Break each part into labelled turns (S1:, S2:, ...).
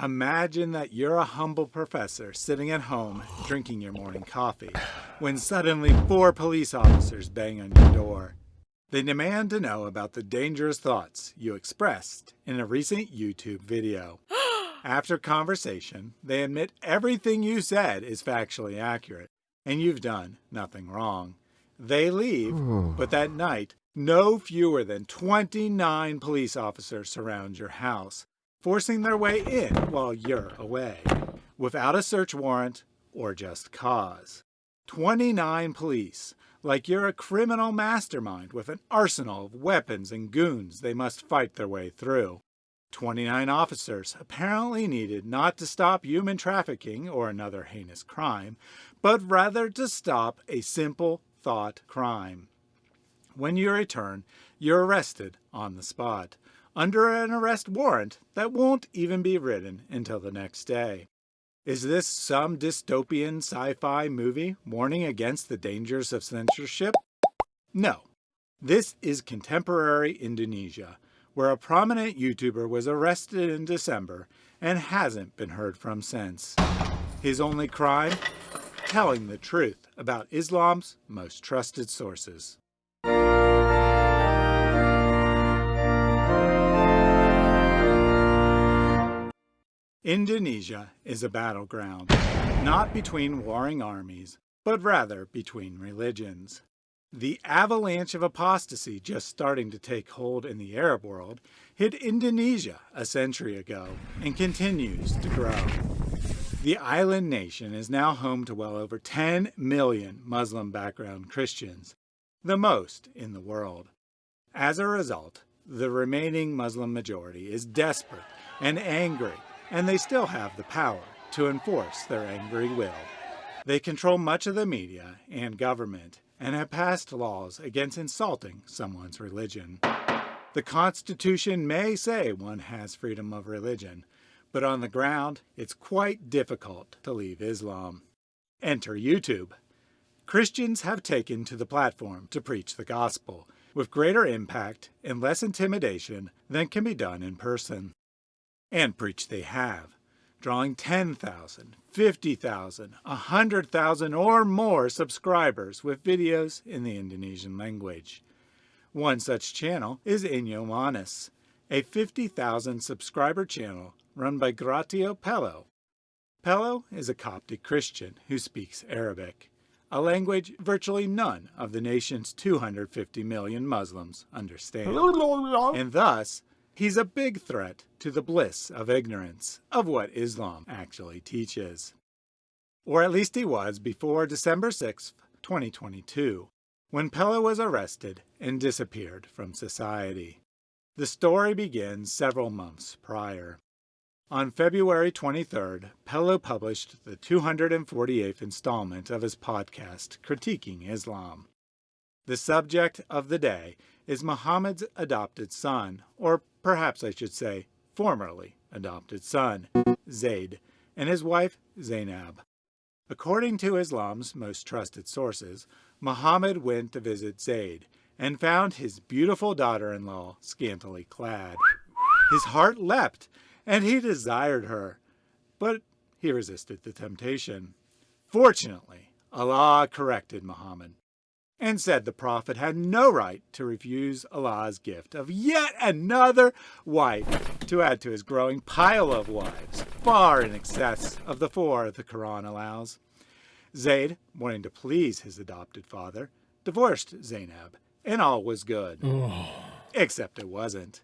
S1: Imagine that you're a humble professor sitting at home drinking your morning coffee when suddenly four police officers bang on your door. They demand to know about the dangerous thoughts you expressed in a recent YouTube video. After conversation, they admit everything you said is factually accurate and you've done nothing wrong. They leave, but that night, no fewer than 29 police officers surround your house forcing their way in while you're away, without a search warrant or just cause. 29 police, like you're a criminal mastermind with an arsenal of weapons and goons they must fight their way through. 29 officers apparently needed not to stop human trafficking or another heinous crime, but rather to stop a simple thought crime. When you return, you're arrested on the spot under an arrest warrant that won't even be written until the next day. Is this some dystopian sci-fi movie warning against the dangers of censorship? No. This is contemporary Indonesia, where a prominent YouTuber was arrested in December and hasn't been heard from since. His only crime? Telling the truth about Islam's most trusted sources. Indonesia is a battleground, not between warring armies, but rather between religions. The avalanche of apostasy just starting to take hold in the Arab world hit Indonesia a century ago and continues to grow. The island nation is now home to well over 10 million Muslim background Christians, the most in the world. As a result, the remaining Muslim majority is desperate and angry and they still have the power to enforce their angry will. They control much of the media and government and have passed laws against insulting someone's religion. The Constitution may say one has freedom of religion, but on the ground, it's quite difficult to leave Islam. Enter YouTube. Christians have taken to the platform to preach the gospel, with greater impact and less intimidation than can be done in person and preach they have, drawing 10,000, 50,000, 100,000 or more subscribers with videos in the Indonesian language. One such channel is Inyo Manis, a 50,000 subscriber channel run by Gratio Pello. Pello is a Coptic Christian who speaks Arabic, a language virtually none of the nation's 250 million Muslims understand, and thus He's a big threat to the bliss of ignorance of what Islam actually teaches. Or at least he was before December 6, 2022, when Pello was arrested and disappeared from society. The story begins several months prior. On February 23rd, Pello published the 248th installment of his podcast, Critiquing Islam. The subject of the day is Muhammad's adopted son, or perhaps I should say formerly adopted son, Zayd, and his wife Zainab. According to Islam's most trusted sources, Muhammad went to visit Zayd and found his beautiful daughter-in-law scantily clad. His heart leapt, and he desired her, but he resisted the temptation. Fortunately, Allah corrected Muhammad and said the prophet had no right to refuse Allah's gift of yet another wife to add to his growing pile of wives, far in excess of the four the Quran allows. Zayd, wanting to please his adopted father, divorced Zainab, and all was good. Oh. Except it wasn't.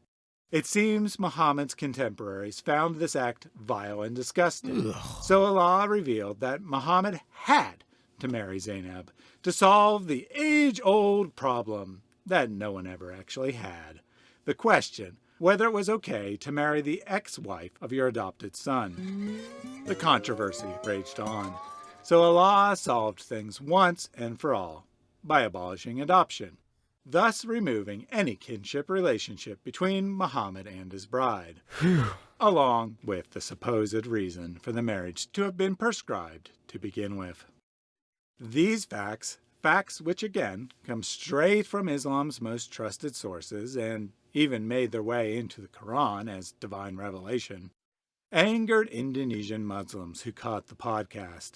S1: It seems Muhammad's contemporaries found this act vile and disgusting, so Allah revealed that Muhammad had to marry Zainab to solve the age-old problem that no one ever actually had. The question, whether it was okay to marry the ex-wife of your adopted son. The controversy raged on. So Allah solved things once and for all by abolishing adoption, thus removing any kinship relationship between Muhammad and his bride, along with the supposed reason for the marriage to have been prescribed to begin with. These facts, facts which again come straight from Islam's most trusted sources and even made their way into the Quran as divine revelation, angered Indonesian Muslims who caught the podcast.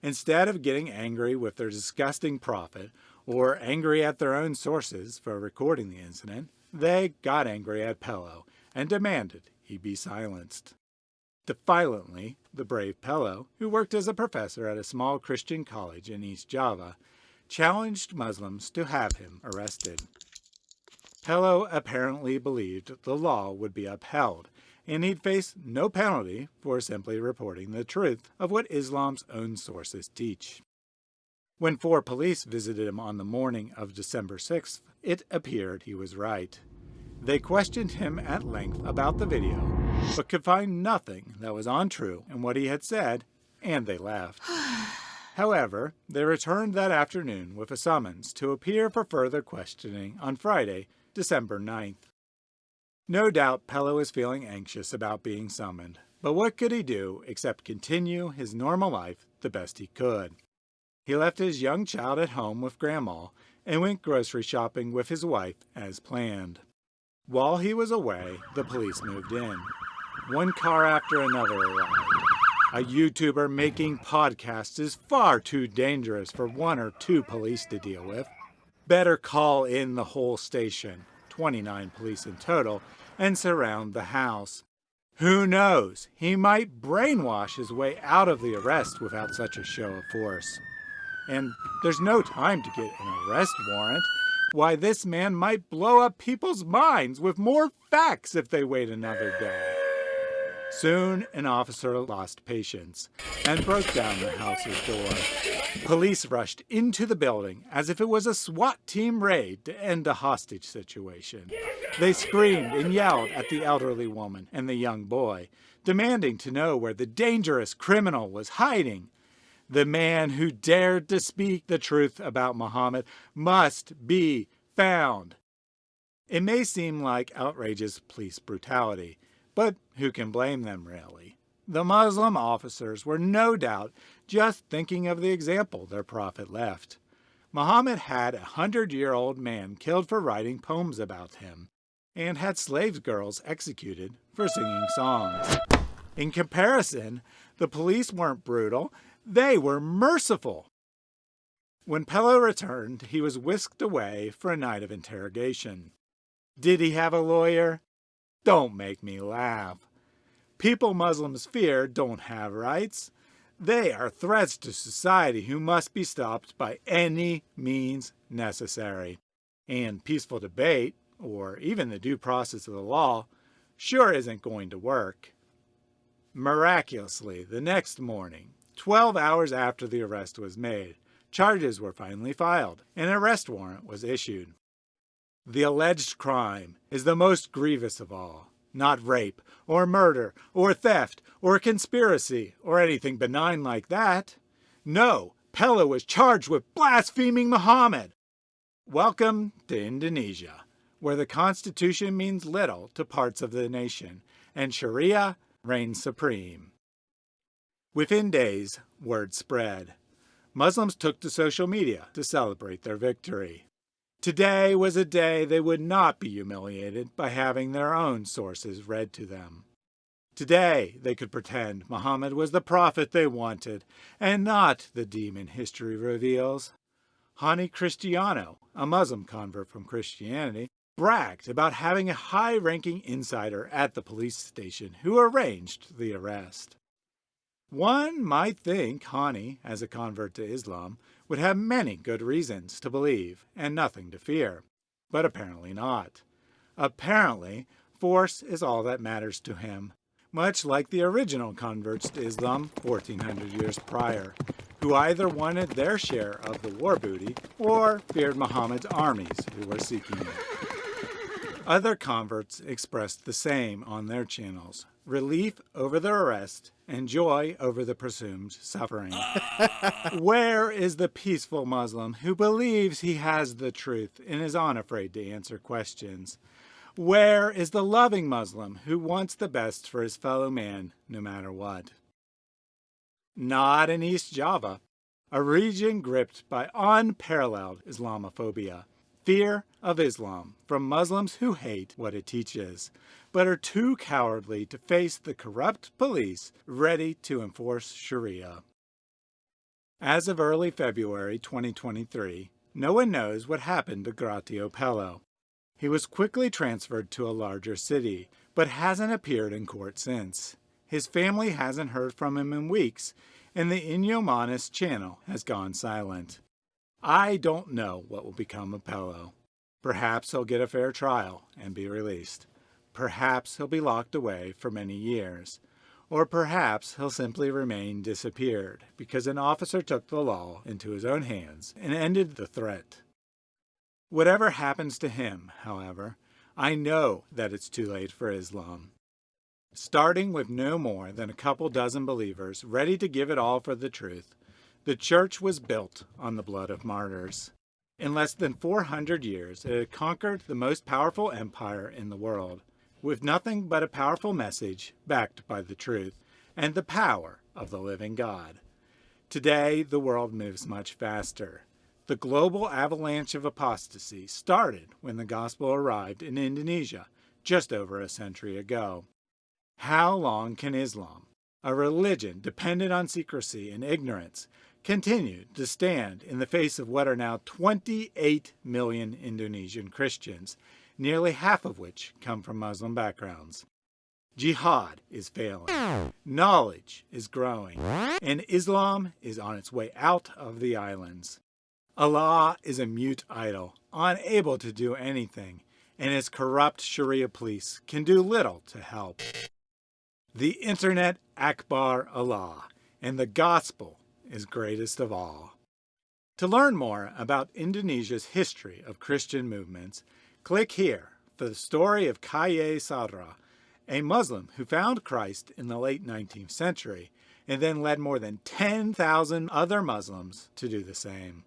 S1: Instead of getting angry with their disgusting prophet or angry at their own sources for recording the incident, they got angry at Pello and demanded he be silenced. Defiantly, the brave Pello, who worked as a professor at a small Christian college in East Java, challenged Muslims to have him arrested. Pello apparently believed the law would be upheld, and he'd face no penalty for simply reporting the truth of what Islam's own sources teach. When four police visited him on the morning of December 6th, it appeared he was right. They questioned him at length about the video, but could find nothing that was untrue in what he had said, and they left. However, they returned that afternoon with a summons to appear for further questioning on Friday, December 9th. No doubt Pello was feeling anxious about being summoned, but what could he do except continue his normal life the best he could? He left his young child at home with Grandma and went grocery shopping with his wife as planned. While he was away, the police moved in. One car after another arrived. A YouTuber making podcasts is far too dangerous for one or two police to deal with. Better call in the whole station, 29 police in total, and surround the house. Who knows, he might brainwash his way out of the arrest without such a show of force. And there's no time to get an arrest warrant. Why, this man might blow up people's minds with more facts if they wait another day. Soon, an officer lost patience and broke down the house's door. Police rushed into the building as if it was a SWAT team raid to end a hostage situation. They screamed and yelled at the elderly woman and the young boy, demanding to know where the dangerous criminal was hiding. The man who dared to speak the truth about Muhammad must be found. It may seem like outrageous police brutality, but who can blame them, really? The Muslim officers were no doubt just thinking of the example their prophet left. Muhammad had a hundred-year-old man killed for writing poems about him, and had slave girls executed for singing songs. In comparison, the police weren't brutal, they were merciful. When Pello returned, he was whisked away for a night of interrogation. Did he have a lawyer? Don't make me laugh. People Muslims fear don't have rights. They are threats to society who must be stopped by any means necessary. And peaceful debate, or even the due process of the law, sure isn't going to work. Miraculously, the next morning, 12 hours after the arrest was made, charges were finally filed and an arrest warrant was issued. The alleged crime is the most grievous of all, not rape, or murder, or theft, or conspiracy, or anything benign like that. No, Pello was charged with blaspheming Muhammad. Welcome to Indonesia, where the Constitution means little to parts of the nation, and Sharia reigns supreme. Within days, word spread. Muslims took to social media to celebrate their victory. Today was a day they would not be humiliated by having their own sources read to them. Today they could pretend Muhammad was the prophet they wanted, and not the demon history reveals. Hani Cristiano, a Muslim convert from Christianity, bragged about having a high-ranking insider at the police station who arranged the arrest. One might think Hani, as a convert to Islam, would have many good reasons to believe and nothing to fear, but apparently not. Apparently, force is all that matters to him, much like the original converts to Islam 1400 years prior, who either wanted their share of the war booty or feared Muhammad's armies who were seeking it. Other converts expressed the same on their channels, relief over the arrest and joy over the presumed suffering. Ah. Where is the peaceful Muslim who believes he has the truth and is unafraid to answer questions? Where is the loving Muslim who wants the best for his fellow man no matter what? Not in East Java, a region gripped by unparalleled Islamophobia fear of Islam from Muslims who hate what it teaches, but are too cowardly to face the corrupt police ready to enforce Sharia. As of early February 2023, no one knows what happened to Gratio Pello. He was quickly transferred to a larger city, but hasn't appeared in court since. His family hasn't heard from him in weeks, and the Inyomanis channel has gone silent. I don't know what will become of Pello. Perhaps he'll get a fair trial and be released. Perhaps he'll be locked away for many years. Or perhaps he'll simply remain disappeared because an officer took the law into his own hands and ended the threat. Whatever happens to him, however, I know that it's too late for Islam. Starting with no more than a couple dozen believers ready to give it all for the truth, the church was built on the blood of martyrs. In less than 400 years, it had conquered the most powerful empire in the world, with nothing but a powerful message backed by the truth and the power of the living God. Today, the world moves much faster. The global avalanche of apostasy started when the gospel arrived in Indonesia just over a century ago. How long can Islam, a religion dependent on secrecy and ignorance, continue to stand in the face of what are now 28 million Indonesian Christians, nearly half of which come from Muslim backgrounds? Jihad is failing, knowledge is growing, and Islam is on its way out of the islands. Allah is a mute idol, unable to do anything, and his corrupt Sharia police can do little to help the Internet Akbar Allah, and the Gospel is greatest of all. To learn more about Indonesia's history of Christian movements, click here for the story of Kiai Sadrach, a Muslim who found Christ in the late 19th century and then led more than 10,000 other Muslims to do the same.